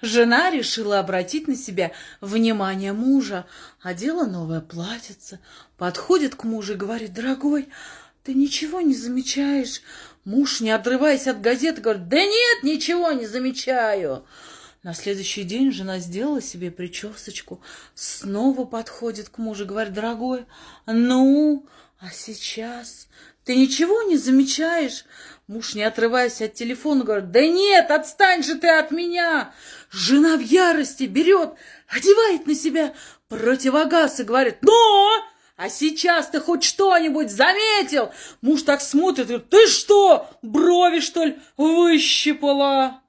Жена решила обратить на себя внимание мужа, одела новое платьице, подходит к мужу и говорит, дорогой, ты ничего не замечаешь? Муж, не отрываясь от газеты, говорит, да нет, ничего не замечаю. На следующий день жена сделала себе причесочку, снова подходит к мужу, говорит, дорогой, ну, а сейчас ты ничего не замечаешь? Муж, не отрываясь от телефона, говорит, да нет, отстань же ты от меня. Жена в ярости берет, одевает на себя противогаз и говорит, но, а сейчас ты хоть что-нибудь заметил? Муж так смотрит, говорит, ты что, брови, что ли, выщипала?